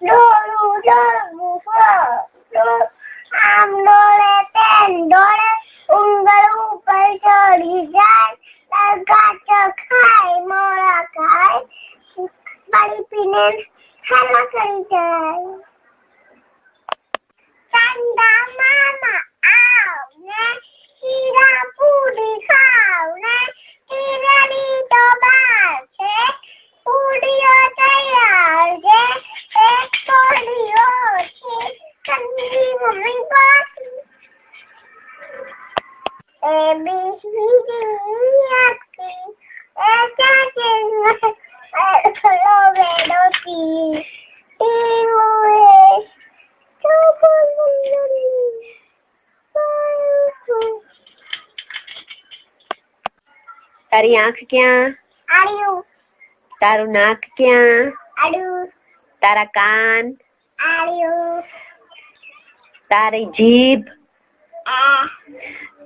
l'orollo bufó, amb l'oletendores, un galú pel xoriçant, el gatxa cai, mora cai, valipinent, serra solitari. તારી આંખ ક્યાં આડું તારું નાક ક્યાં આડું તારા કાન આડું તારી જીભ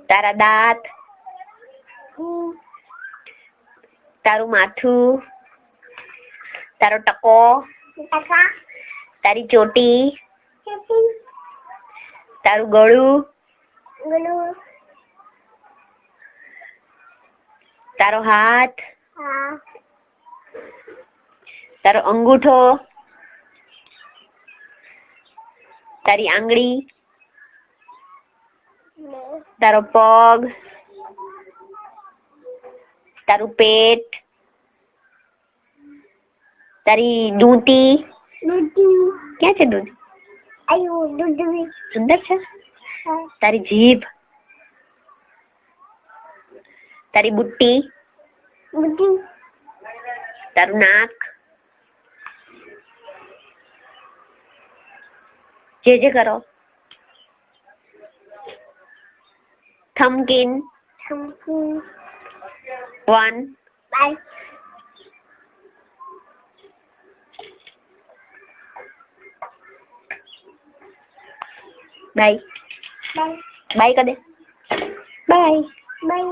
તારા દાંત તારું માથું તારો ટકો તારી ચોટી તારું ગળું તારો હાથ તારો અંગૂઠો તારી આંગળી ને તારો પગ તારું પેટ તારી દૂંટી દૂધી ક્યાં છે દૂધ આયુ દૂધી અંદર છે હા તારી જીભ તારી બુટ્ટી બુદ્ધિ તારું નાક जे जे करो। थमकिन थमकिन वन। बाय। बाय। बाय। कर दे बाय। बाय।